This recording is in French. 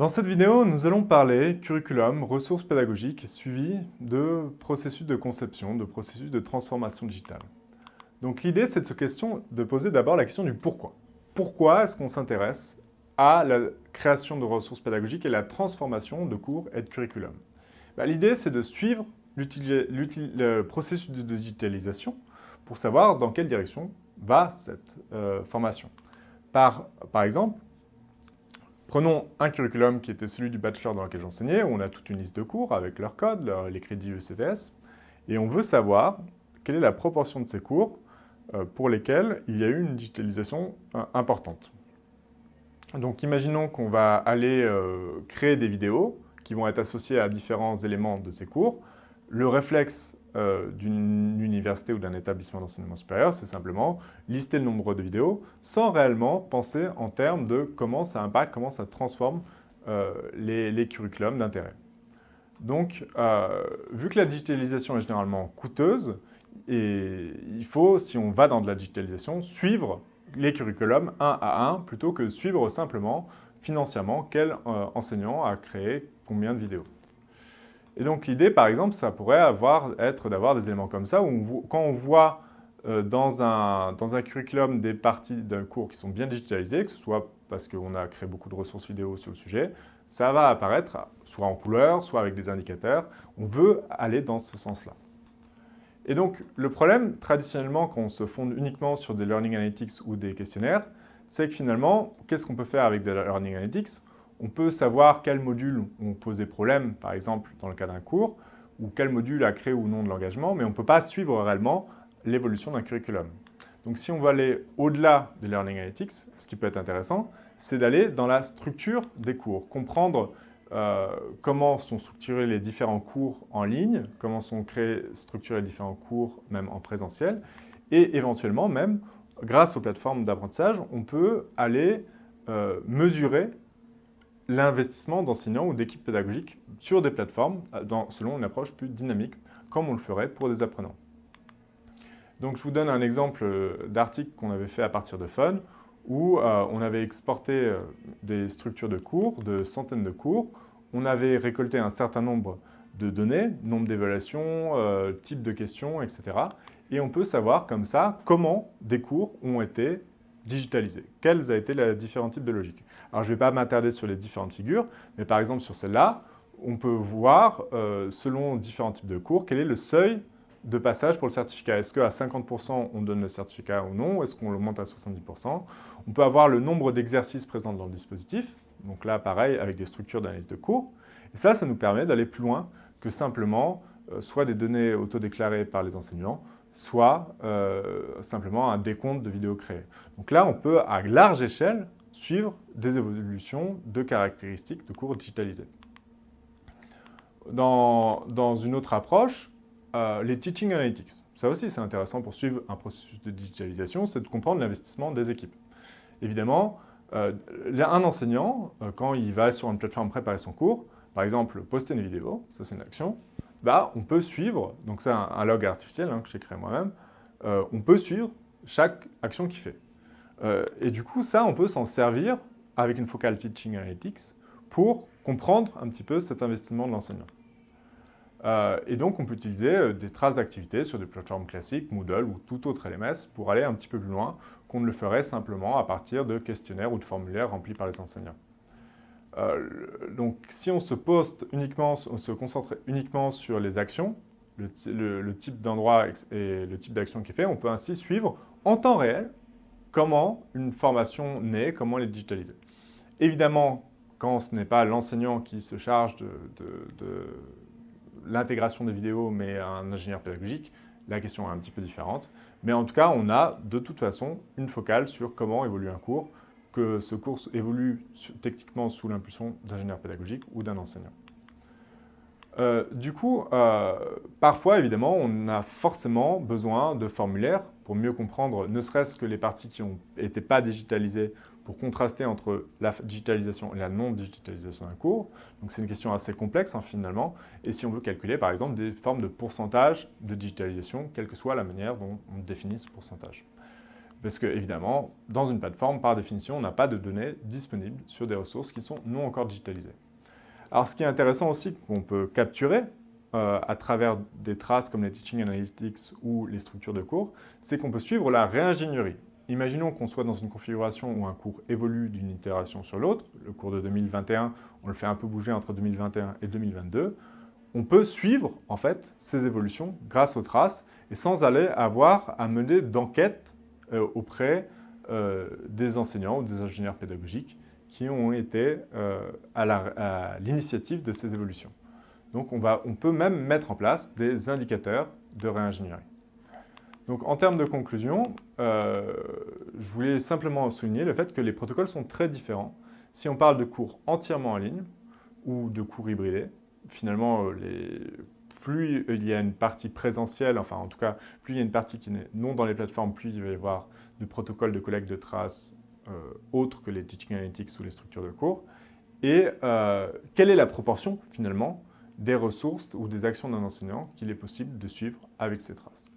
Dans cette vidéo, nous allons parler curriculum, ressources pédagogiques suivi de processus de conception, de processus de transformation digitale. Donc l'idée, c'est de, question, de poser d'abord la question du pourquoi. Pourquoi est-ce qu'on s'intéresse à la création de ressources pédagogiques et la transformation de cours et de curriculum? Bah, L'idée, c'est de suivre le processus de digitalisation pour savoir dans quelle direction va cette euh, formation. Par, par exemple, Prenons un curriculum qui était celui du bachelor dans lequel j'enseignais, où on a toute une liste de cours avec leur code, les crédits ECTS, et on veut savoir quelle est la proportion de ces cours euh, pour lesquels il y a eu une digitalisation euh, importante. Donc imaginons qu'on va aller euh, créer des vidéos qui vont être associées à différents éléments de ces cours. Le réflexe euh, d'une université ou d'un établissement d'enseignement supérieur, c'est simplement lister le nombre de vidéos sans réellement penser en termes de comment ça impacte, comment ça transforme euh, les, curriculums d'intérêt. Donc, euh, vu que la digitalisation est généralement coûteuse, et il faut, si on va dans de la digitalisation, suivre les curriculums un à un plutôt que suivre simplement financièrement quel enseignant a créé combien de vidéos. Et donc l'idée, par exemple, ça pourrait avoir, être d'avoir des éléments comme ça, où quand on voit euh, dans, un, dans un curriculum des parties d'un cours qui sont bien digitalisées, que ce soit parce qu'on a créé beaucoup de ressources vidéo sur le sujet, ça va apparaître soit en couleur, soit avec des indicateurs. On veut aller dans ce sens-là. Et donc, le problème, traditionnellement, quand on se fonde uniquement sur des Learning Analytics ou des questionnaires, c'est que finalement, qu'est-ce qu'on peut faire avec des Learning Analytics? On peut savoir quels modules ont posé problème, par exemple dans le cas d'un cours, ou quel module a créé ou non de l'engagement, mais on ne peut pas suivre réellement l'évolution d'un curriculum. Donc si on veut aller au-delà des Learning Analytics, ce qui peut être intéressant, c'est d'aller dans la structure des cours, comprendre euh, comment sont structurés les différents cours en ligne, comment sont créés, structurés les différents cours même en présentiel, et éventuellement même, grâce aux plateformes d'apprentissage, on peut aller euh, mesurer l'investissement d'enseignants ou d'équipes pédagogiques sur des plateformes euh, selon une approche plus dynamique, comme on le ferait pour des apprenants. Donc je vous donne un exemple euh, d'article qu'on avait fait à partir de Fun, où euh, on avait exporté des structures de cours, de centaines de cours, on avait récolté un certain nombre de données, nombre d'évaluations, type de questions, etc. Et on peut savoir comme ça comment des cours ont été digitalisés. Quels ont été les différents types de logiques? Alors, je ne vais pas m'attarder sur les différentes figures, mais par exemple, sur celle-là, on peut voir, euh, selon différents types de cours, quel est le seuil de passage pour le certificat. Est-ce qu'à 50% on donne le certificat ou non? Est-ce qu'on l'augmente à 70% On peut avoir le nombre d'exercices présents dans le dispositif. Donc là, pareil, avec des structures d'analyse de cours. Et ça, ça nous permet d'aller plus loin que simplement soit des données autodéclarées par les enseignants, soit euh, simplement un décompte de vidéos créées. Donc là, on peut, à large échelle, suivre des évolutions de caractéristiques de cours digitalisés. Dans, une autre approche, euh, les Teaching Analytics. Ça aussi, c'est intéressant pour suivre un processus de digitalisation, c'est de comprendre l'investissement des équipes. Évidemment, euh, un enseignant, quand il va sur une plateforme préparer son cours, par exemple, poster une vidéo, ça c'est une action, bah, on peut suivre, donc c'est un, log artificiel hein, que j'ai créé moi-même, euh, on peut suivre chaque action qu'il fait. Euh, et du coup, ça, on peut s'en servir avec une focale Teaching Analytics pour comprendre un petit peu cet investissement de l'enseignant. Euh, et donc, on peut utiliser des traces d'activité sur des plateformes classiques, Moodle ou tout autre LMS, pour aller un petit peu plus loin qu'on ne le ferait simplement à partir de questionnaires ou de formulaires remplis par les enseignants. Euh, donc, si on se concentre uniquement sur les actions, le, type d'endroit et le type d'action qui est fait, on peut ainsi suivre en temps réel comment une formation naît, comment elle est digitalisée. Évidemment, quand ce n'est pas l'enseignant qui se charge de l'intégration des vidéos, mais un ingénieur pédagogique, la question est un petit peu différente. Mais en tout cas, on a de toute façon une focale sur comment évolue un cours, que ce cours évolue techniquement sous l'impulsion d'ingénieur pédagogique ou d'un enseignant. Euh, du coup, euh, parfois, évidemment, on a forcément besoin de formulaires pour mieux comprendre, ne serait-ce que les parties qui été pas digitalisées, pour contraster entre la digitalisation et la non-digitalisation d'un cours. Donc c'est une question assez complexe, hein, finalement. Et si on veut calculer, par exemple, des formes de pourcentage de digitalisation, quelle que soit la manière dont on définit ce pourcentage. Parce que, évidemment, dans une plateforme, par définition, on n'a pas de données disponibles sur des ressources qui sont non encore digitalisées. Alors, ce qui est intéressant aussi, qu'on peut capturer euh, à travers des traces comme les Teaching Analytics ou les structures de cours, c'est qu'on peut suivre la réingénierie. Imaginons qu'on soit dans une configuration où un cours évolue d'une itération sur l'autre. Le cours de 2021, on le fait un peu bouger entre 2021 et 2022. On peut suivre, en fait, ces évolutions grâce aux traces et sans aller avoir à mener d'enquête auprès euh, des enseignants ou des ingénieurs pédagogiques qui ont été euh, à l'initiative de ces évolutions. Donc on peut même mettre en place des indicateurs de réingénierie. Donc en termes de conclusion, je voulais simplement souligner le fait que les protocoles sont très différents. Si on parle de cours entièrement en ligne ou de cours hybridés, finalement, les, plus il y a une partie présentielle, enfin en tout cas, plus il y a une partie qui n'est non dans les plateformes, plus il va y avoir de protocoles de collecte de traces euh, autres que les Teaching Analytics ou les structures de cours. Et euh, quelle est la proportion finalement des ressources ou des actions d'un enseignant qu'il est possible de suivre avec ces traces?